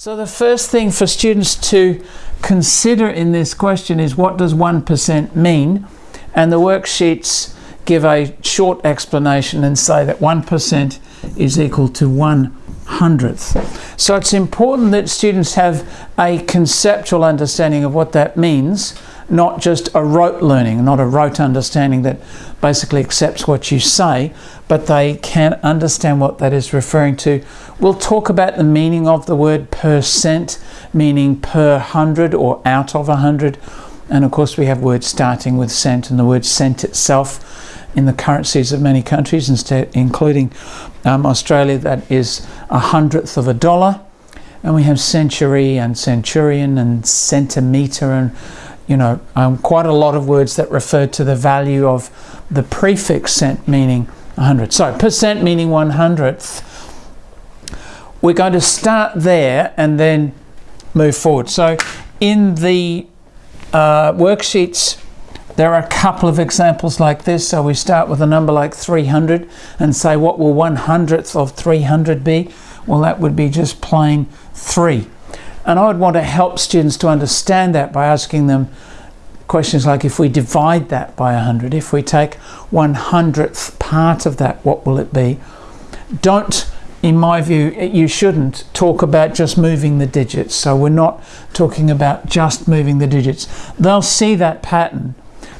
So the first thing for students to consider in this question is what does 1% mean? And the worksheets give a short explanation and say that 1% is equal to 1 hundredth. So it's important that students have a conceptual understanding of what that means not just a rote learning, not a rote understanding that basically accepts what you say, but they can understand what that is referring to. We'll talk about the meaning of the word percent, meaning per hundred or out of a hundred. And of course, we have words starting with cent and the word cent itself in the currencies of many countries, instead, including um, Australia, that is a hundredth of a dollar. And we have century and centurion and centimetre and you know, um, quite a lot of words that refer to the value of the prefix cent meaning 100. So percent meaning 100th. We're going to start there and then move forward. So in the uh, worksheets, there are a couple of examples like this. So we start with a number like 300 and say what will 1 hundredth of 300 be? Well, that would be just plain 3. And I would want to help students to understand that by asking them questions like if we divide that by 100, if we take 1 hundredth part of that, what will it be? Don't, in my view, you shouldn't talk about just moving the digits. So we're not talking about just moving the digits. They'll see that pattern,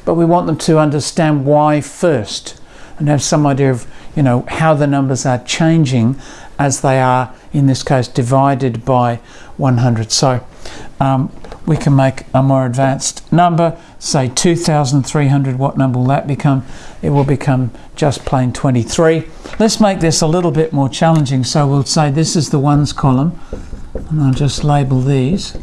but we want them to understand why first and have some idea of you know how the numbers are changing as they are in this case divided by 100 so um, we can make a more advanced number say 2300 what number will that become? It will become just plain 23 let's make this a little bit more challenging. So we'll say this is the ones column and I'll just label these.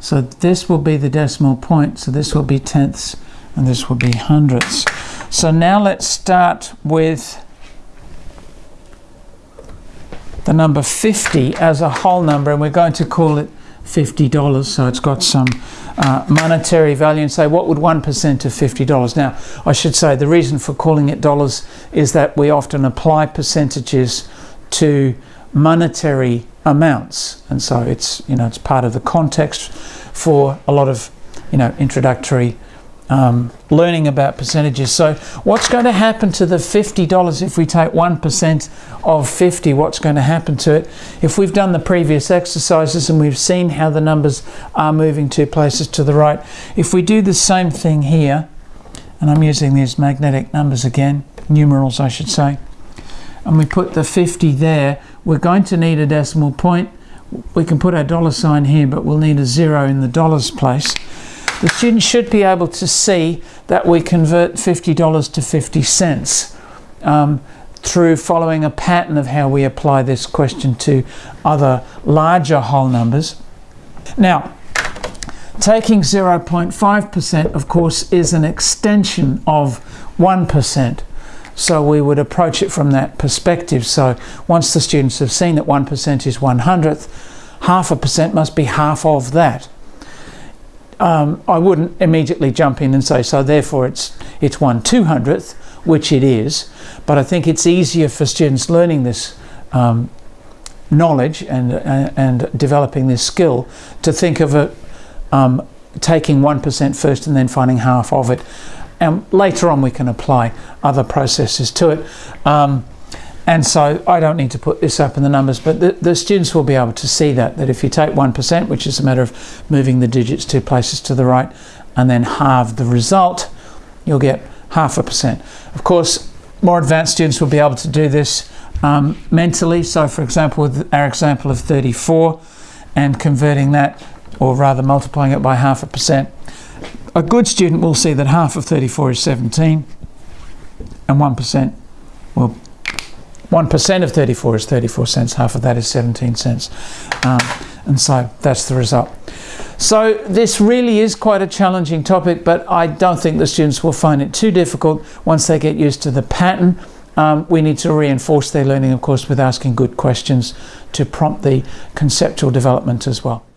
So this will be the decimal point so this will be tenths and this will be hundredths so now let's start with the number 50 as a whole number and we're going to call it $50 so it's got some uh, monetary value and say what would 1% of $50 now I should say the reason for calling it dollars is that we often apply percentages to monetary amounts. And so it's you know it's part of the context for a lot of you know introductory um, learning about percentages. So what's going to happen to the $50 if we take 1% of 50? What's going to happen to it? If we've done the previous exercises and we've seen how the numbers are moving two places to the right, if we do the same thing here, and I'm using these magnetic numbers again, numerals I should say, and we put the 50 there, we're going to need a decimal point. We can put our dollar sign here, but we'll need a zero in the dollars place. The student should be able to see that we convert $50 to 50 cents um, through following a pattern of how we apply this question to other larger whole numbers. Now, taking 0.5% of course is an extension of 1%. So we would approach it from that perspective. So once the students have seen that 1% is 1 hundredth, half a percent must be half of that um, I wouldn't immediately jump in and say, so therefore it's, it's one two hundredth, which it is, but I think it's easier for students learning this um, knowledge and, uh, and developing this skill to think of it um, taking 1% first and then finding half of it. And later on we can apply other processes to it. And so I don't need to put this up in the numbers, but the, the students will be able to see that, that if you take 1%, which is a matter of moving the digits two places to the right, and then halve the result, you'll get half a percent. Of course, more advanced students will be able to do this um, mentally. So for example, with our example of 34 and converting that, or rather multiplying it by half a percent, a good student will see that half of 34 is 17 and 1% will 1% of 34 is 34 cents, half of that is 17 cents. Um, and so that's the result. So this really is quite a challenging topic, but I don't think the students will find it too difficult once they get used to the pattern. Um, we need to reinforce their learning, of course, with asking good questions to prompt the conceptual development as well.